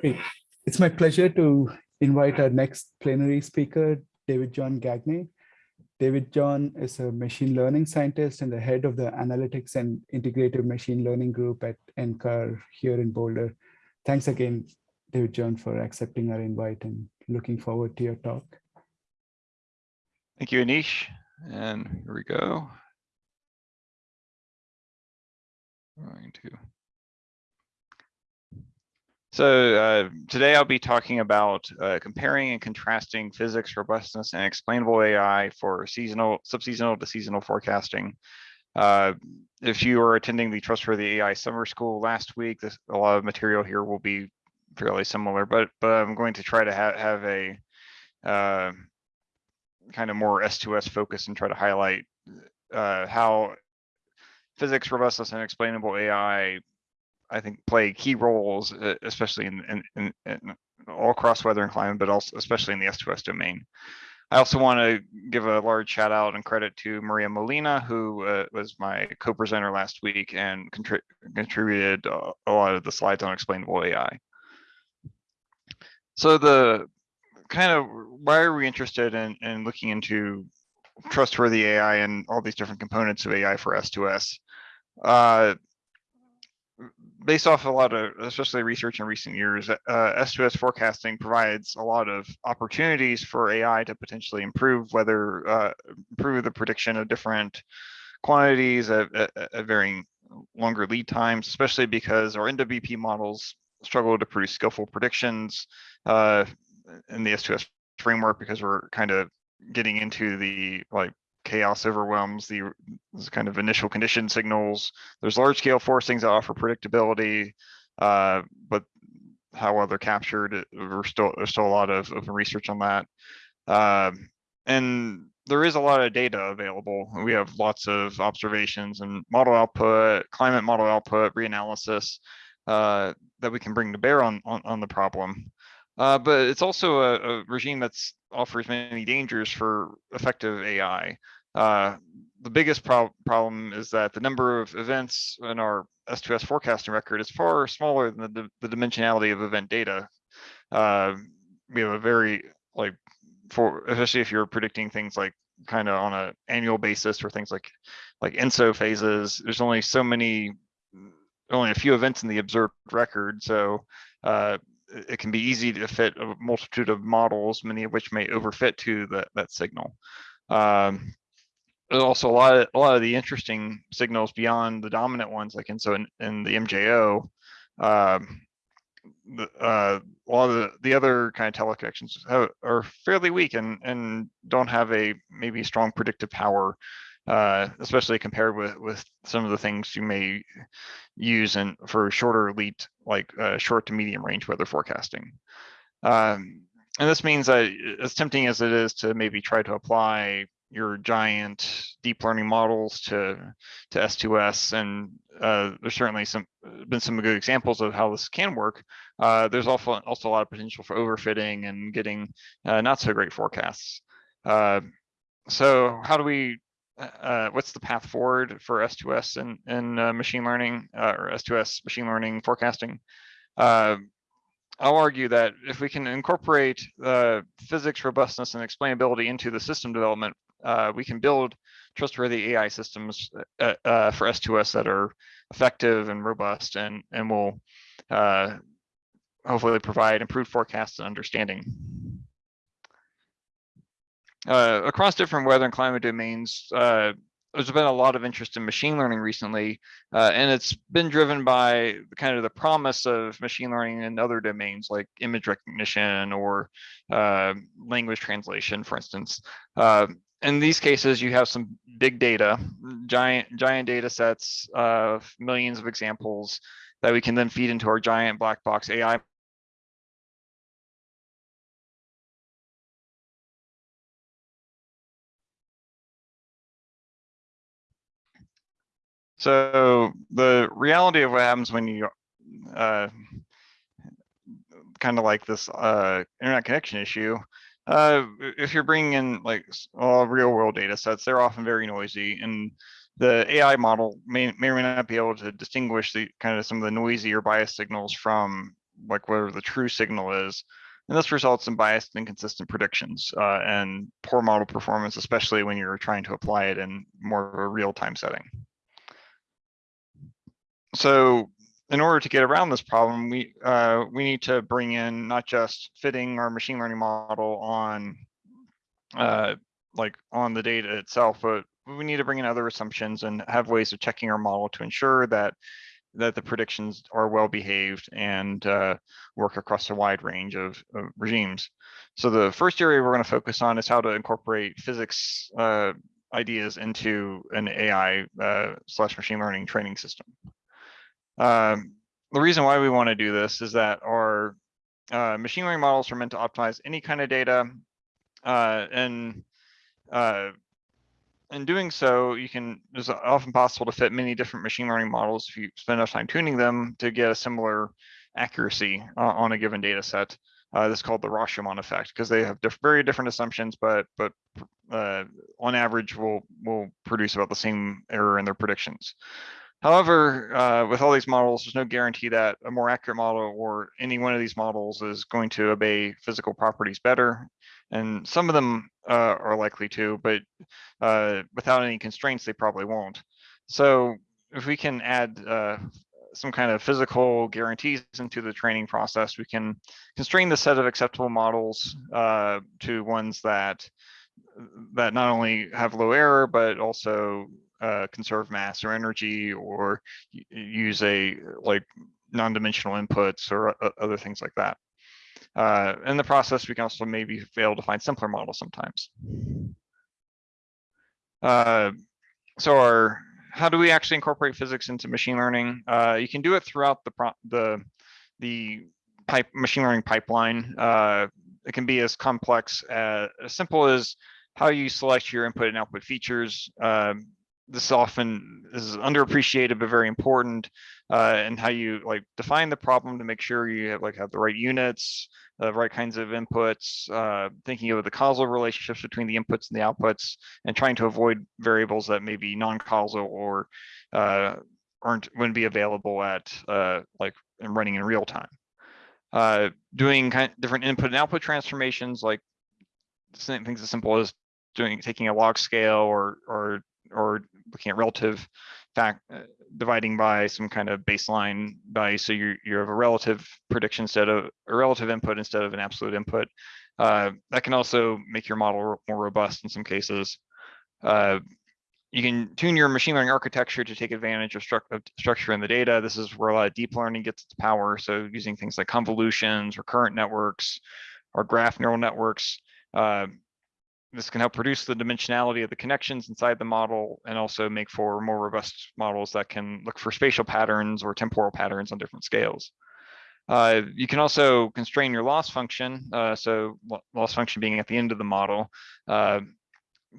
Great. It's my pleasure to invite our next plenary speaker, David John Gagne. David John is a machine learning scientist and the head of the Analytics and Integrative Machine Learning Group at NCAR here in Boulder. Thanks again, David John, for accepting our invite and looking forward to your talk. Thank you, Anish. And here we go. Going to so uh, today I'll be talking about uh, comparing and contrasting physics, robustness, and explainable AI for seasonal, subseasonal to seasonal forecasting. Uh, if you are attending the Trustworthy AI Summer School last week, this, a lot of material here will be fairly similar, but but I'm going to try to ha have a uh, kind of more S2S focus and try to highlight uh, how physics, robustness, and explainable AI I think play key roles, uh, especially in, in, in, in, all across weather and climate, but also especially in the S2S domain. I also want to give a large shout out and credit to Maria Molina, who uh, was my co-presenter last week and contri contributed a lot of the slides on explainable AI. So the kind of why are we interested in, in looking into trustworthy AI and all these different components of AI for S2S? Uh, based off a lot of, especially research in recent years, uh, S2S forecasting provides a lot of opportunities for AI to potentially improve whether uh, improve the prediction of different quantities at, at, at, varying longer lead times, especially because our NWP models struggle to produce skillful predictions uh, in the S2S framework because we're kind of getting into the like chaos overwhelms the kind of initial condition signals. There's large scale forcings that offer predictability, uh, but how well they're captured, we're still, there's still a lot of open research on that. Um, and there is a lot of data available. We have lots of observations and model output, climate model output, reanalysis uh, that we can bring to bear on, on, on the problem. Uh, but it's also a, a regime that offers many dangers for effective AI. Uh, the biggest pro problem is that the number of events in our S2S forecasting record is far smaller than the, the dimensionality of event data. Uh, we have a very like for especially if you're predicting things like kind of on an annual basis for things like like ENSO phases. There's only so many, only a few events in the observed record, so uh, it can be easy to fit a multitude of models, many of which may overfit to that that signal. Um, also a lot of a lot of the interesting signals beyond the dominant ones, like ENSO in, in the MJO. Um, the, uh, a lot of the, the other kind of teleconnections have, are fairly weak and and don't have a maybe strong predictive power, uh, especially compared with with some of the things you may use and for shorter lead like uh, short to medium range weather forecasting. Um, and this means that as tempting as it is to maybe try to apply your giant deep learning models to to S2S, and uh, there's certainly some been some good examples of how this can work. Uh, there's also also a lot of potential for overfitting and getting uh, not so great forecasts. Uh, so how do we? Uh, what's the path forward for S2S and in machine learning or S2S machine learning forecasting? I'll argue that if we can incorporate uh, physics, robustness, and explainability into the system development uh, we can build trustworthy AI systems uh, uh, for S2S that are effective and robust and, and will uh, hopefully provide improved forecasts and understanding. Uh, across different weather and climate domains, uh, there's been a lot of interest in machine learning recently, uh, and it's been driven by kind of the promise of machine learning in other domains like image recognition or uh, language translation, for instance. Uh, in these cases, you have some big data, giant giant data sets of millions of examples that we can then feed into our giant black box AI So the reality of what happens when you uh, kind of like this uh, internet connection issue uh, if you're bringing in like all real world data sets, they're often very noisy and the AI model may, may or may not be able to distinguish the kind of some of the noisy or biased signals from like whatever the true signal is. And this results in biased and inconsistent predictions uh, and poor model performance, especially when you're trying to apply it in more of a real-time setting. So in order to get around this problem, we uh, we need to bring in not just fitting our machine learning model on uh, like on the data itself, but we need to bring in other assumptions and have ways of checking our model to ensure that that the predictions are well behaved and uh, work across a wide range of, of, regimes. So the first area we're going to focus on is how to incorporate physics uh, ideas into an AI uh, slash machine learning training system. Um, the reason why we want to do this is that our uh, machine learning models are meant to optimize any kind of data uh, and uh, in doing so, you can, it's often possible to fit many different machine learning models if you spend enough time tuning them to get a similar accuracy uh, on a given data set. Uh, this is called the Rashomon effect because they have diff very different assumptions, but but uh, on average will will produce about the same error in their predictions. However, uh, with all these models, there's no guarantee that a more accurate model or any one of these models is going to obey physical properties better. And some of them uh, are likely to, but uh, without any constraints, they probably won't. So if we can add uh, some kind of physical guarantees into the training process, we can constrain the set of acceptable models uh, to ones that that not only have low error, but also uh, conserve mass or energy or use a like non-dimensional inputs or uh, other things like that. Uh, in the process, we can also maybe fail to find simpler models sometimes. Uh, so our, how do we actually incorporate physics into machine learning? Uh, you can do it throughout the the the pipe machine learning pipeline. Uh, it can be as complex as, as simple as how you select your input and output features. Um, this often is underappreciated but very important uh, and how you like define the problem to make sure you have like have the right units the right kinds of inputs uh, thinking of the causal relationships between the inputs and the outputs and trying to avoid variables that may be non-causal or uh, aren't wouldn't be available at uh, like and running in real time. Uh, doing kind of different input and output transformations like the same things as simple as doing taking a log scale or or or looking at relative fact uh, dividing by some kind of baseline value. So you you have a relative prediction instead of a relative input instead of an absolute input. Uh, that can also make your model more robust in some cases. Uh, you can tune your machine learning architecture to take advantage of, stru of, structure in the data. This is where a lot of deep learning gets its power. So using things like convolutions, recurrent networks, or graph neural networks. This can help reduce the dimensionality of the connections inside the model and also make for more robust models that can look for spatial patterns or temporal patterns on different scales. Uh, you can also constrain your loss function, uh, so loss function being at the end of the model, uh,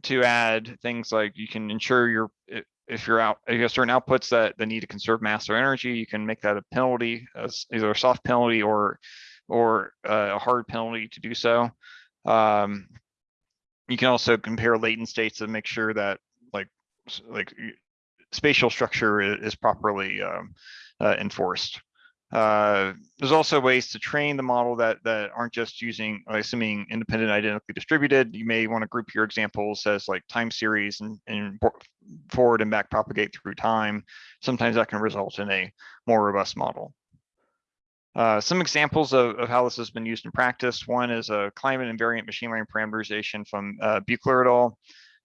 to add things like you can ensure your if you're out if you have certain outputs that, that need to conserve mass or energy, you can make that a penalty, as either a soft penalty or or uh, a hard penalty to do so. Um, you can also compare latent states to make sure that like like spatial structure is properly um, uh, enforced. Uh, there's also ways to train the model that that aren't just using assuming independent identically distributed. You may want to group your examples as like time series and, and forward and back propagate through time. Sometimes that can result in a more robust model. Uh, some examples of, of, how this has been used in practice. One is a climate invariant machine learning parameterization from uh, Beucler et al.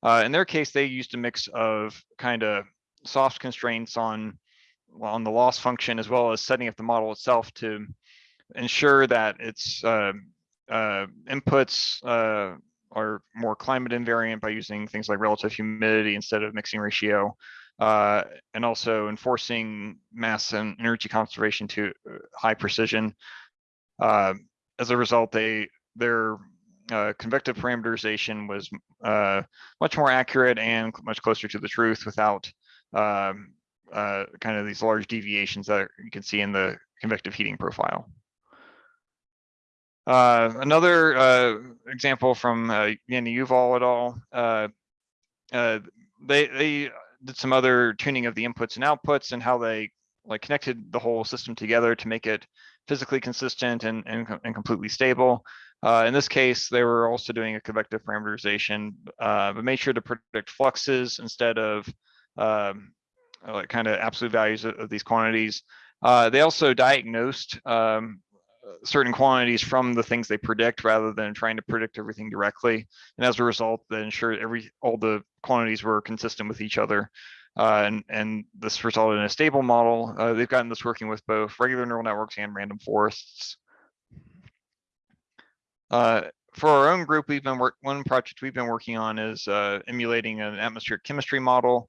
Uh, in their case, they used a mix of kind of soft constraints on, on the loss function, as well as setting up the model itself to ensure that its uh, uh, inputs uh, are more climate invariant by using things like relative humidity instead of mixing ratio uh, and also enforcing mass and energy conservation to uh, high precision. Uh, as a result, they their uh, convective parameterization was uh, much more accurate and much closer to the truth without um, uh, kind of these large deviations that you can see in the convective heating profile. Uh, another uh, example from uh, Janni Yuval et al. Uh, uh, they they did some other tuning of the inputs and outputs and how they like connected the whole system together to make it physically consistent and, and, and completely stable. Uh, in this case, they were also doing a convective parameterization, uh, but made sure to predict fluxes instead of um, like kind of absolute values of, of these quantities. Uh, they also diagnosed um, certain quantities from the things they predict rather than trying to predict everything directly. And as a result, they ensured every all the quantities were consistent with each other. Uh, and, and this resulted in a stable model. Uh, they've gotten this working with both regular neural networks and random forests. Uh, for our own group, we've been work one project we've been working on is uh, emulating an atmospheric chemistry model.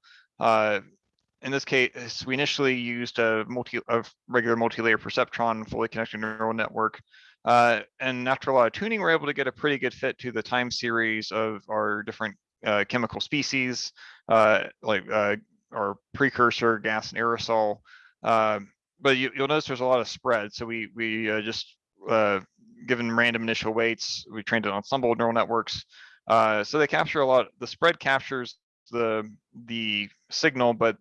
In this case, we initially used a multi a regular multi-layer perceptron fully connected neural network. Uh, and after a lot of tuning, we're able to get a pretty good fit to the time series of our different uh, chemical species, uh, like uh, our precursor gas and aerosol. Um, but you, will notice there's a lot of spread. So we we uh, just uh, given random initial weights, we trained an ensemble of neural networks. So they capture a lot. The spread captures the the signal, but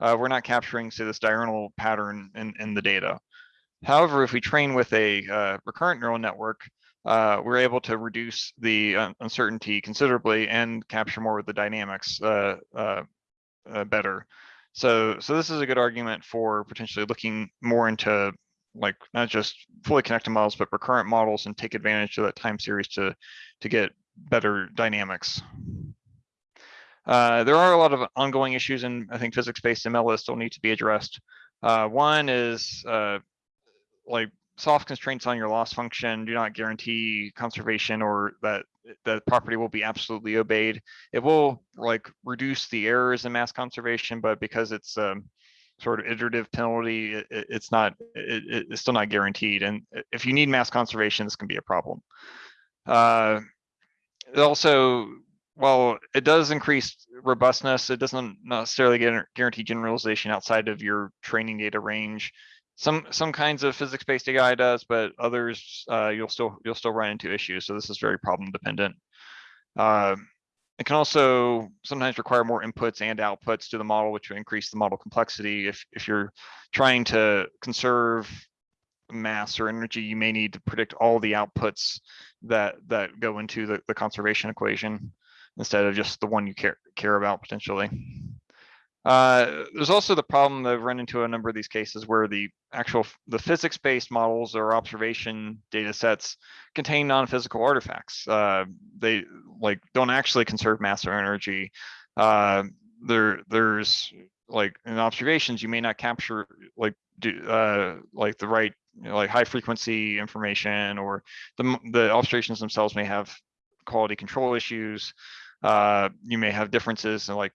uh, we're not capturing say this diurnal pattern in, in the data. However, if we train with a uh, recurrent neural network, uh, we're able to reduce the uh, uncertainty considerably and capture more of the dynamics uh, uh, better. So, so this is a good argument for potentially looking more into like not just fully connected models, but recurrent models and take advantage of that time series to to get better dynamics. Uh, there are a lot of ongoing issues in, I think, physics-based ML that still need to be addressed. Uh, one is uh, like soft constraints on your loss function do not guarantee conservation or that the property will be absolutely obeyed. It will like reduce the errors in mass conservation, but because it's um, sort of iterative penalty, it, it's not, it, it's still not guaranteed. And if you need mass conservation, this can be a problem. Uh, also well, it does increase robustness. It doesn't necessarily guarantee generalization outside of your training data range. Some some kinds of physics-based AI does, but others uh, you'll still you'll still run into issues. So this is very problem dependent. Uh, it can also sometimes require more inputs and outputs to the model, which will increase the model complexity. If if you're trying to conserve mass or energy, you may need to predict all the outputs that that go into the, the conservation equation instead of just the one you care care about potentially. Uh, there's also the problem that I've run into a number of these cases where the actual the physics-based models or observation data sets contain non-physical artifacts. Uh, they like don't actually conserve mass or energy. Uh, there there's like in observations you may not capture like do uh, like the right you know, like high frequency information or the the observations themselves may have quality control issues. Uh, you may have differences in like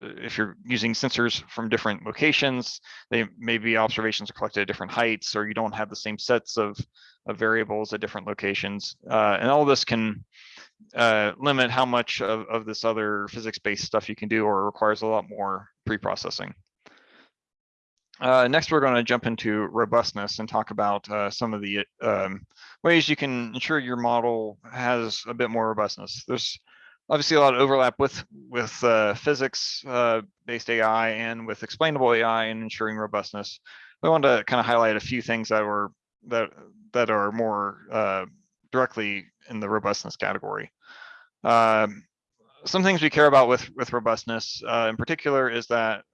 if you're using sensors from different locations, they maybe observations are collected at different heights, or you don't have the same sets of, of variables at different locations. Uh, and all this can uh, limit how much of, of this other physics-based stuff you can do, or requires a lot more pre-processing. Uh, next, we're going to jump into robustness and talk about uh, some of the um, ways you can ensure your model has a bit more robustness. There's obviously a lot of overlap with with uh, physics uh, based AI and with explainable AI and ensuring robustness. I wanted to kind of highlight a few things that were that that are more uh, directly in the robustness category. Um, some things we care about with with robustness uh, in particular is that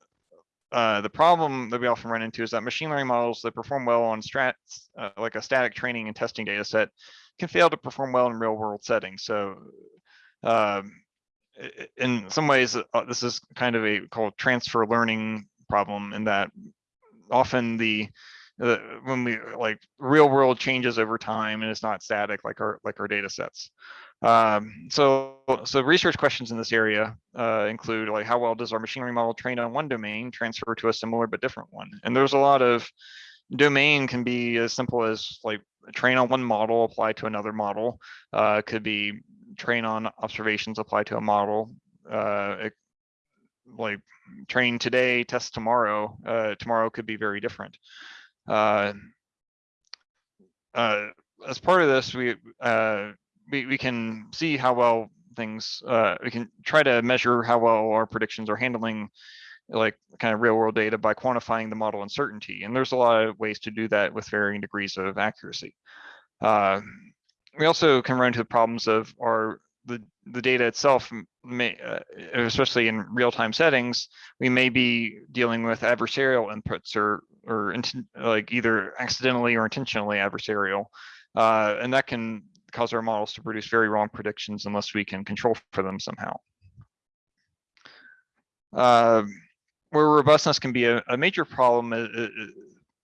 uh, the problem that we often run into is that machine learning models that perform well on strats uh, like a static training and testing data set can fail to perform well in real world settings. So um, in some ways, uh, this is kind of a called transfer learning problem in that often the when we like real world changes over time and it's not static like our like our data sets. Um, so so research questions in this area uh, include like how well does our machine learning model trained on one domain transfer to a similar but different one? And there's a lot of domain can be as simple as like train on one model apply to another model uh, could be train on observations apply to a model. Uh, it, like train today, test tomorrow. Uh, tomorrow could be very different. Uh, uh, as part of this, we, uh, we we can see how well things. Uh, we can try to measure how well our predictions are handling like kind of real world data by quantifying the model uncertainty. And there's a lot of ways to do that with varying degrees of accuracy. Uh, we also can run into the problems of our the the data itself may uh, especially in real-time settings we may be dealing with adversarial inputs or or like either accidentally or intentionally adversarial uh, and that can cause our models to produce very wrong predictions unless we can control for them somehow uh, where robustness can be a, a major problem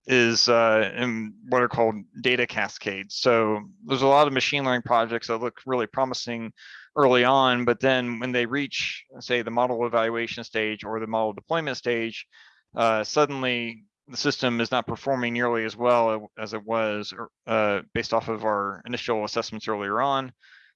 is uh, in what are called data cascades. So there's a lot of machine learning projects that look really promising early on, but then when they reach, say, the model evaluation stage or the model deployment stage, uh, suddenly the system is not performing nearly as well as it was uh, based off of our initial assessments earlier on.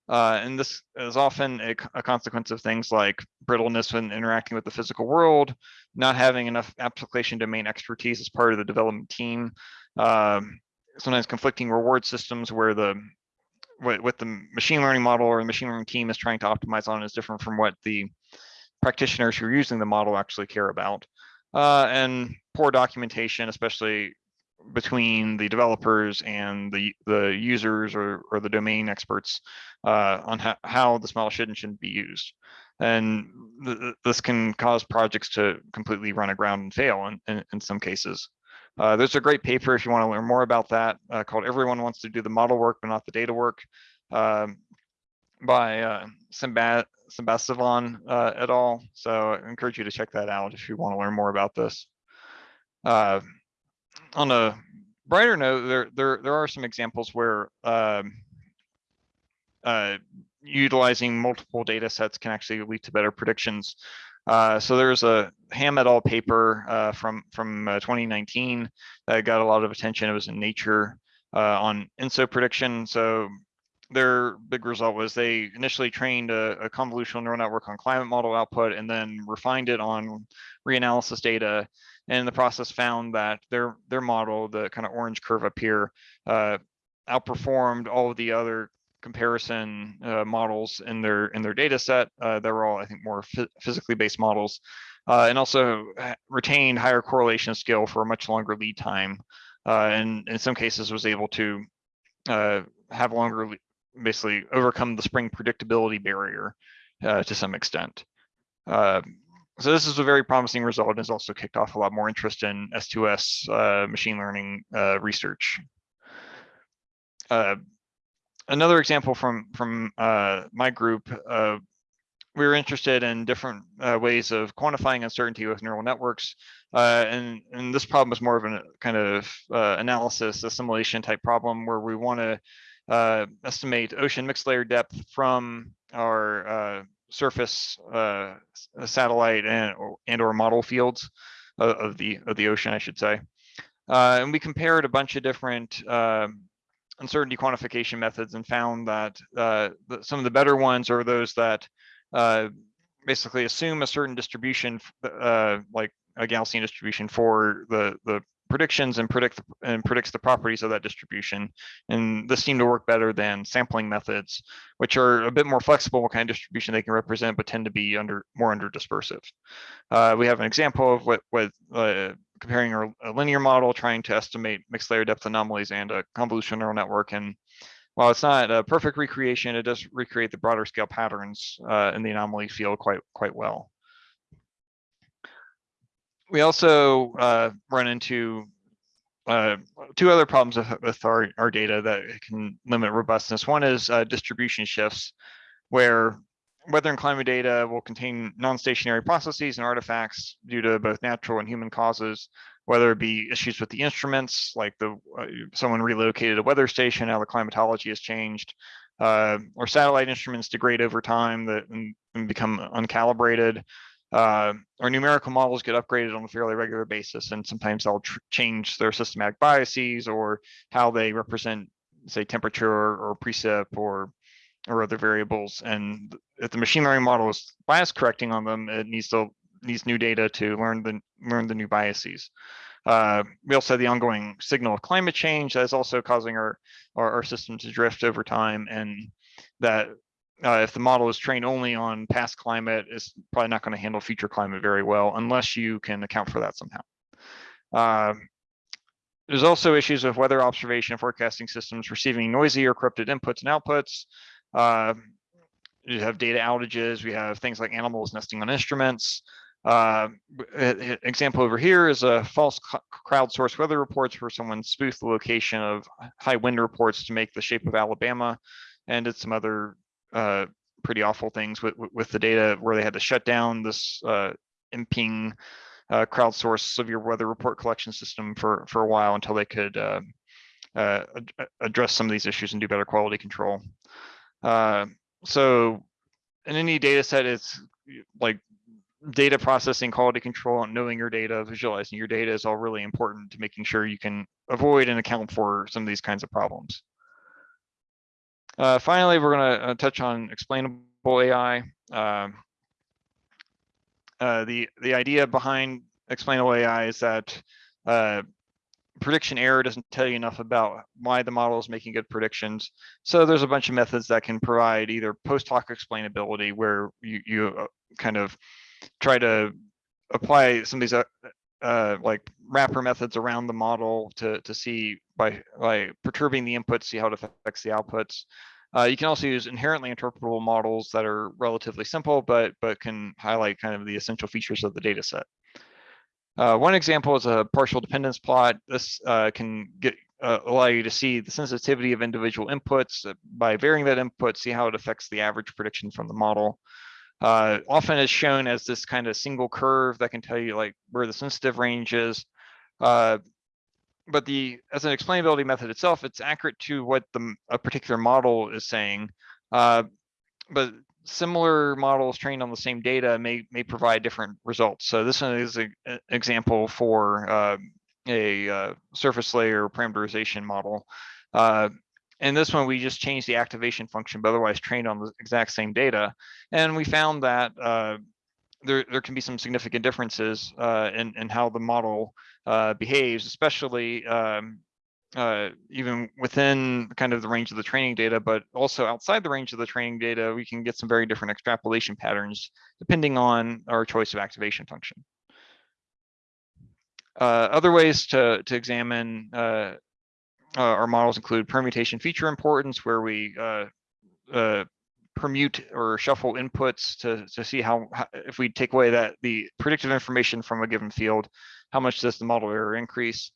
Uh, and this is often a, a, consequence of things like brittleness when interacting with the physical world, not having enough application domain expertise as part of the development team, um, sometimes conflicting reward systems where the what, what the machine learning model or the machine learning team is trying to optimize on is different from what the practitioners who are using the model actually care about. Uh, and poor documentation, especially between the developers and the the users or, or the domain experts uh, on how, how this model should and shouldn't be used. And th this can cause projects to completely run aground and fail in, in, in some cases. Uh, there's a great paper if you want to learn more about that uh, called Everyone Wants to Do the Model Work, but Not the Data Work um, by uh, Sambasivan uh, et al. So I encourage you to check that out if you want to learn more about this. On a brighter note, there there there are some examples where um, uh, utilizing multiple data sets can actually lead to better predictions. Uh, so there's a Ham et al. paper uh, from from uh, 2019 that got a lot of attention. It was in Nature uh, on ENSO prediction. So their big result was they initially trained a, a, convolutional neural network on climate model output and then refined it on reanalysis data and in the process found that their their model the kind of orange curve up here uh, outperformed all of the other comparison uh, models in their in their data set uh, they were all i think more physically based models uh, and also retained higher correlation skill for a much longer lead time uh, and in some cases was able to uh, have longer basically overcome the spring predictability barrier uh, to some extent. Uh, so this is a very promising result and has also kicked off a lot more interest in S2S uh, machine learning uh, research. Uh, another example from from uh, my group, we were interested in different ways of quantifying uncertainty with neural networks. and, and this problem is more of a kind of analysis assimilation type problem where we want to uh, estimate ocean mixed layer depth from our uh, surface uh, satellite and or, and or model fields of, of, the of the ocean, I should say. Uh, and we compared a bunch of different um, uncertainty quantification methods and found that uh, the, some of the better ones are those that uh, basically assume a certain distribution, like a Gaussian distribution for the the predictions and predict and predicts the properties of that distribution. And this seemed to work better than sampling methods, which are a bit more flexible what kind of distribution they can represent, but tend to be under more under dispersive. Uh, we have an example of what, what uh, comparing a linear model trying to estimate mixed layer depth anomalies and a convolutional neural network. And while it's not a perfect recreation, it does recreate the broader scale patterns uh, in the anomaly field quite quite well we also uh, run into uh, two other problems with, with our, our data that can limit robustness. One is uh, distribution shifts, where weather and climate data will contain non-stationary processes and artifacts due to both natural and human causes, whether it be issues with the instruments, like the uh, someone relocated a weather station, how the climatology has changed, uh, or satellite instruments degrade over time that and, and become uncalibrated, uh, our numerical models get upgraded on a fairly regular basis, and sometimes they'll change their systematic biases or how they represent, say, temperature or precip or or other variables. And if the machine learning model is bias correcting on them, it needs to needs new data to learn the learn the new biases. Uh, we also have the ongoing signal of climate change that is also causing our, our, our system to drift over time, and that uh, if the model is trained only on past climate, it's probably not going to handle future climate very well unless you can account for that somehow. Uh, there's also issues with weather observation and forecasting systems receiving noisy or corrupted inputs and outputs. Uh, you have data outages. We have things like animals nesting on instruments. Uh, example over here is a false crowdsourced weather reports where someone spoofed the location of high wind reports to make the shape of Alabama and did some other uh, pretty awful things with, with the data where they had to shut down this uh, MPing uh, crowdsourced severe weather report collection system for, for a while until they could uh, uh, address some of these issues and do better quality control. Uh, so in any data set, it's like data processing, quality control, and knowing your data, visualizing your data is all really important to making sure you can avoid and account for some of these kinds of problems. Uh, finally, we're going to uh, touch on explainable AI. Uh, uh, the the idea behind explainable AI is that uh, prediction error doesn't tell you enough about why the model is making good predictions. So there's a bunch of methods that can provide either post hoc explainability, where you you kind of try to apply some of these uh, uh, like wrapper methods around the model to to see by by perturbing the inputs, see how it affects the outputs. Uh, you can also use inherently interpretable models that are relatively simple, but but can highlight kind of the essential features of the data set. Uh, one example is a partial dependence plot. This uh, can get uh, allow you to see the sensitivity of individual inputs by varying that input, see how it affects the average prediction from the model uh, often is shown as this kind of single curve that can tell you like where the sensitive range is. Uh, but the as an explainability method itself, it's accurate to what the a particular model is saying. Uh, but similar models trained on the same data may may provide different results. So this one is an example for uh, a uh, surface layer parameterization model. And this one, we just changed the activation function, but otherwise trained on the exact same data. And we found that uh, there, there can be some significant differences uh, in, in how the model uh, behaves, especially um, uh, even within kind of the range of the training data, but also outside the range of the training data, we can get some very different extrapolation patterns depending on our choice of activation function. Uh, other ways to, to examine uh, our models include permutation feature importance, where we uh, uh, permute or shuffle inputs to, to see how, how, if we take away that the predictive information from a given field, how much does the model error increase?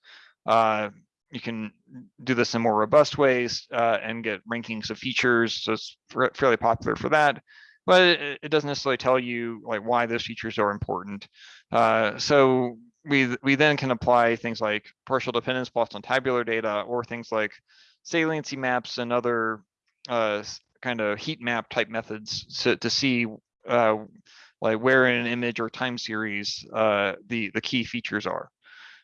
Uh, you can do this in more robust ways uh, and get rankings of features. So it's fairly popular for that, but it, it, doesn't necessarily tell you like why those features are important. Uh, so we we then can apply things like partial dependence plots on tabular data or things like saliency maps and other uh, kind of heat map type methods to, to see uh, like where in an image or time series uh, the the key features are.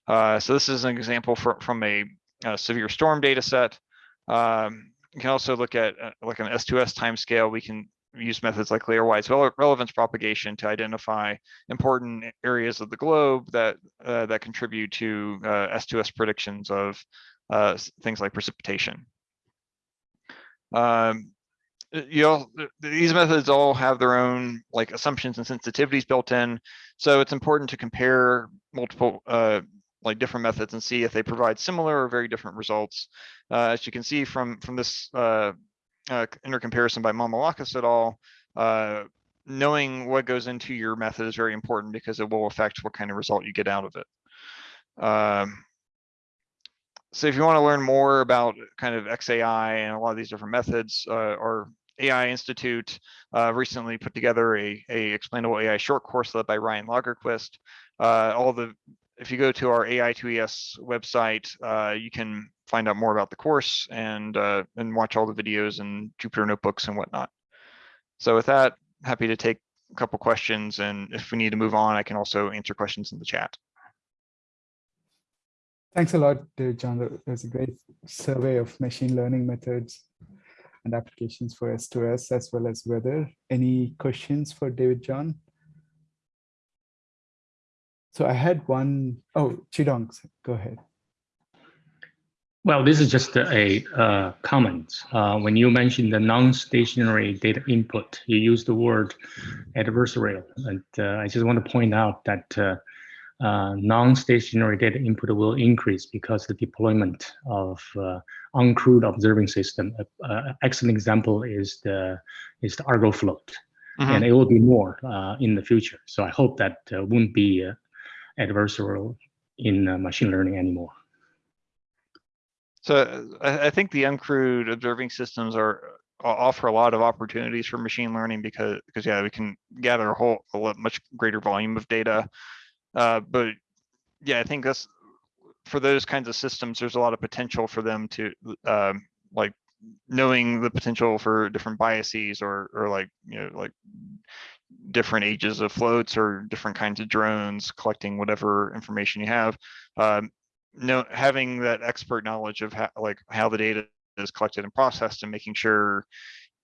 Uh, so this is an example for, from a, a severe storm data set. Um, you can also look at uh, like an S2S timescale. We can use methods like layer-wise relevance propagation to identify important areas of the globe that uh, that contribute to uh, S2S predictions of uh, things like precipitation. Um, you know, these methods all have their own like assumptions and sensitivities built in, so it's important to compare multiple uh, like different methods and see if they provide similar or very different results. Uh, as you can see from from this uh, uh, intercomparison by Mamalakis et al., uh, knowing what goes into your method is very important because it will affect what kind of result you get out of it. Um, so if you want to learn more about kind of XAI and a lot of these different methods, uh, our AI Institute uh, recently put together a, a explainable AI short course led by Ryan Lagerquist. Uh, all the if you go to our AI2ES website, uh, you can find out more about the course and uh, and watch all the videos and Jupyter notebooks and whatnot. So with that, happy to take a couple questions, and if we need to move on, I can also answer questions in the chat. Thanks a lot, David John. That was a great survey of machine learning methods and applications for S2S as well as weather. Any questions for David John? So I had one, oh, Chidong, go ahead. Well, this is just a uh, comment. Uh, when you mentioned the non-stationary data input, you used the word adversarial. And uh, I just want to point out that uh, uh, non-stationary data input will increase because the deployment of uh, uncrewed observing system. Uh, excellent example is the is the Argo float, mm -hmm. and it will be more in the future. So I hope that won't be adversarial in machine learning anymore. So I, I think the uncrewed observing systems are offer a lot of opportunities for machine learning because because yeah we can gather a whole a much greater volume of data uh, but yeah i think that's for those kinds of systems there's a lot of potential for them to um, like knowing the potential for different biases or or like you know like different ages of floats or different kinds of drones collecting whatever information you have um, know having that expert knowledge of how like how the data is collected and processed and making sure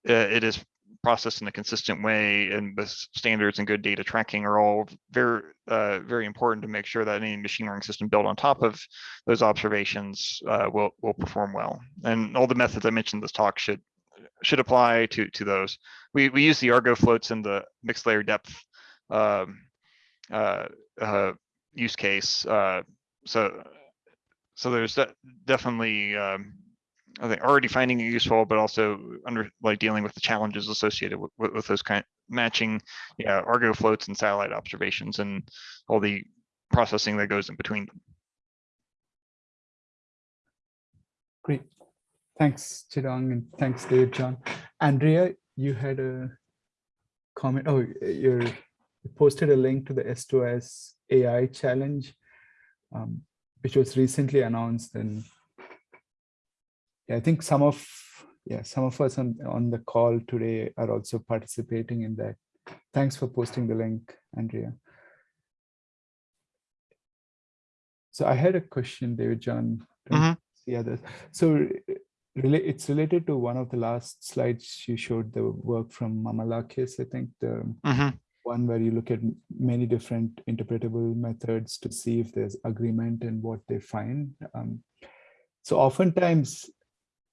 uh, it is processed in a consistent way and the standards and good data tracking are all very uh, very important to make sure that any machine learning system built on top of those observations uh, will will perform well. And all the methods i mentioned in this talk should should apply to to those we we use the argo floats in the mixed layer depth um, uh, uh use case uh, so so there's de definitely um, I think already finding it useful, but also under like dealing with the challenges associated with, with, with those kind of matching, yeah, Argo floats and satellite observations and all the processing that goes in between them. Great. Thanks, Chidong, and thanks, David John. Andrea, you had a comment. Oh, you posted a link to the S2S AI challenge. Um, which was recently announced and yeah, I think some of yeah some of us on, on the call today are also participating in that. Thanks for posting the link, Andrea. So I had a question, David John. Mm -hmm. See others. So it's related to one of the last slides you showed the work from Mamalakis, I think the mm -hmm one where you look at many different interpretable methods to see if there's agreement and what they find. Um, so oftentimes,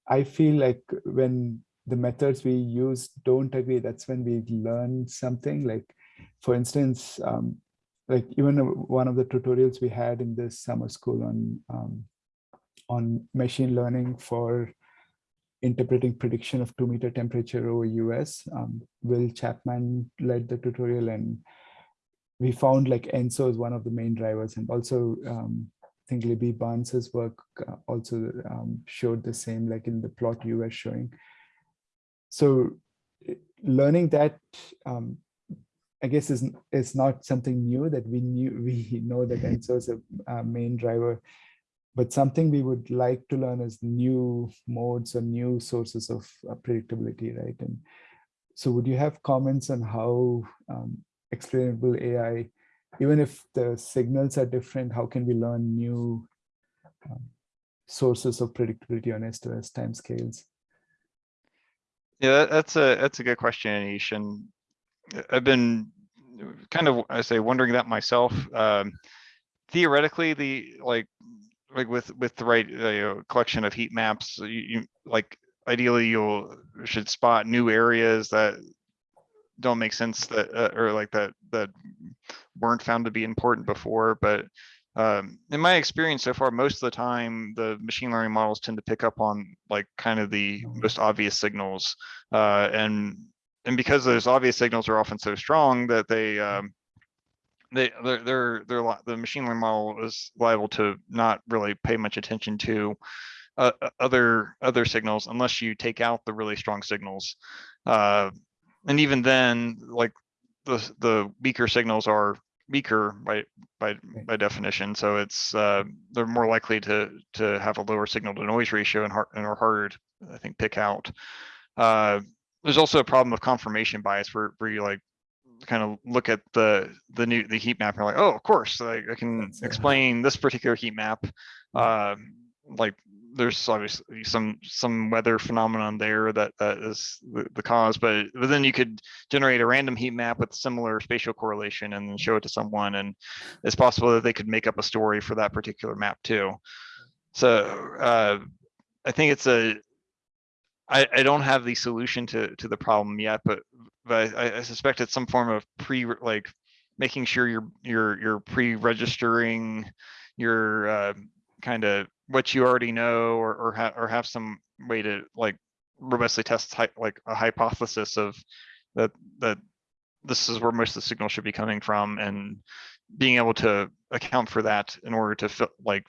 I feel like when the methods we use don't agree, that's when we learn something. Like, for instance, um, like even one of the tutorials we had in this summer school on um, on machine learning for interpreting prediction of two meter temperature over US. Um, Will Chapman led the tutorial and we found like ENSO is one of the main drivers and also um, I think Libby Barnes's work uh, also um, showed the same like in the plot you were showing. So learning that um, I guess is, is not something new that we knew we know that ENSO is a, a main driver but something we would like to learn is new modes or new sources of uh, predictability, right? And so would you have comments on how um, explainable AI, even if the signals are different, how can we learn new um, sources of predictability on S2S timescales? Yeah, that's a that's a good question, Anish. And I've been kind of, I say, wondering that myself. Um, theoretically, the like like with with the right uh, collection of heat maps, you, you like ideally you'll should spot new areas that don't make sense that uh, or like that that weren't found to be important before but um, in my experience so far most of the time the machine learning models tend to pick up on like kind of the most obvious signals uh, and and because those obvious signals are often so strong that they um, they they're they're, they're the machine learning model is liable to not really pay much attention to uh, other other signals unless you take out the really strong signals. Uh, and even then like the the weaker signals are weaker by by by definition. So it's uh, they're more likely to to have a lower signal to noise ratio and, hard, and are harder to i think pick out. Uh, there's also a problem of confirmation bias where, where you like kind of look at the the new the heat map and like, oh, of course, like I can That's explain this particular heat map. Uh, like there's obviously some some weather phenomenon there that that is the, the cause, but, but then you could generate a random heat map with similar spatial correlation and then show it to someone, and it's possible that they could make up a story for that particular map too. So uh, I think it's a, I, I don't have the solution to, to the problem yet, but, but I, I suspect it's some form of pre, like, making sure you're, you're, you're pre-registering your, uh, kind of what you already know or, or have, or have some way to like robustly test like a hypothesis of that, that this is where most of the signal should be coming from and being able to account for that in order to like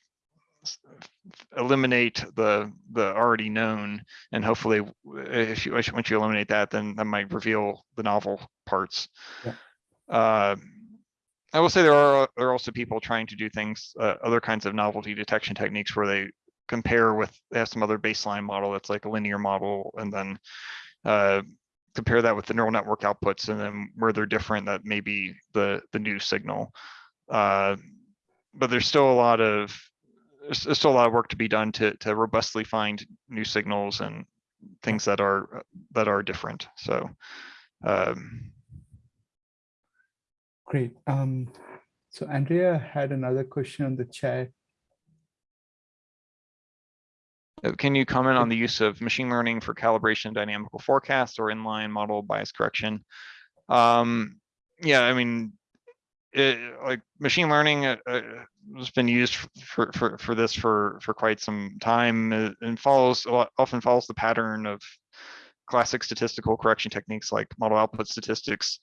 eliminate the the already known and hopefully if you once you- eliminate that then that might reveal the novel parts Yeah. uh i will say there are there are also people trying to do things uh, other kinds of novelty detection techniques where they compare with they have some other baseline model that's like a linear model and then uh compare that with the neural network outputs and then where they're different that may be the the new signal uh but there's still a lot of there's, there's still a lot of work to be done to to robustly find new signals and things that are that are different so um Great. Um, so Andrea had another question on the chat. Uh, Can you comment on the use of machine learning for calibration, dynamical forecast or inline model bias correction? Um, yeah, I mean, it, like machine learning uh, uh, has been used for, for, for this for, for quite some time uh, and follows, often follows the pattern of classic statistical correction techniques like model output statistics.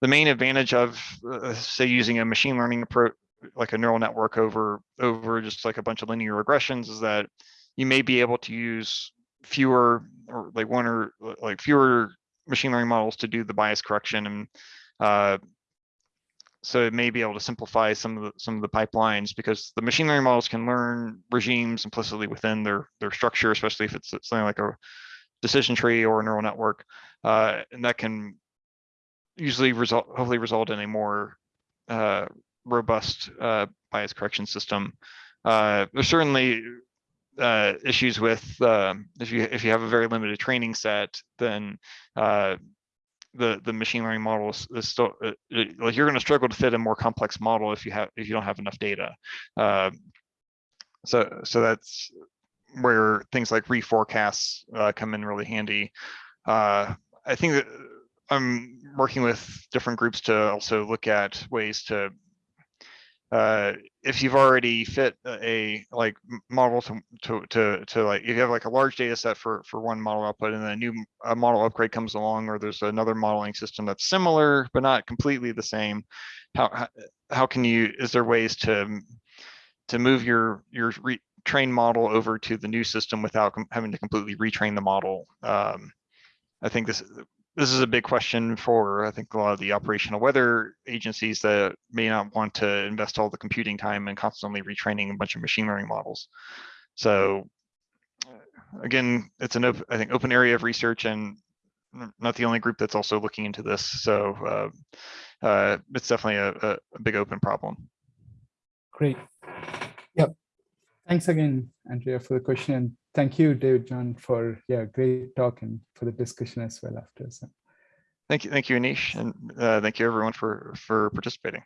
The main advantage of, uh, say, using a machine learning approach, like a neural network over, over just like a bunch of linear regressions is that you may be able to use fewer or like one or like fewer machine learning models to do the bias correction and uh, so it may be able to simplify some of the some of the pipelines because the machine learning models can learn regimes implicitly within their their structure, especially if it's something like a decision tree or a neural network, uh, and that can usually result hopefully result in a more uh, robust uh, bias correction system. Uh, there's certainly uh, issues with um, if you if you have a very limited training set, then uh, the the machine learning model is, is still uh, uh, like you're going to struggle to fit a more complex model if you have if you don't have enough data. Uh, so so that's where things like reforecasts uh, come in really handy. Uh, I think that I'm working with different groups to also look at ways to uh, if you've already fit a a, like model to, to, to, to like, if you have like a large data set for, for one model output and then a new a model upgrade comes along, or there's another modeling system that's similar, but not completely the same. How, how, can you, is there ways to, to move your, your re, trained model over to the new system without having to completely retrain the model? Um, I think this, this is a big question for, I think, a lot of the operational weather agencies that may not want to invest all the computing time and constantly retraining a bunch of machine learning models. So uh, again, it's an open, I think, open area of research and not the only group that's also looking into this. So uh, uh, it's definitely a, a, a big open problem. Great. Yep. Thanks again, Andrea, for the question. Thank you, David John, for yeah, great talk and for the discussion as well after. So. Thank you, thank you, Anish, and uh, thank you everyone for for participating.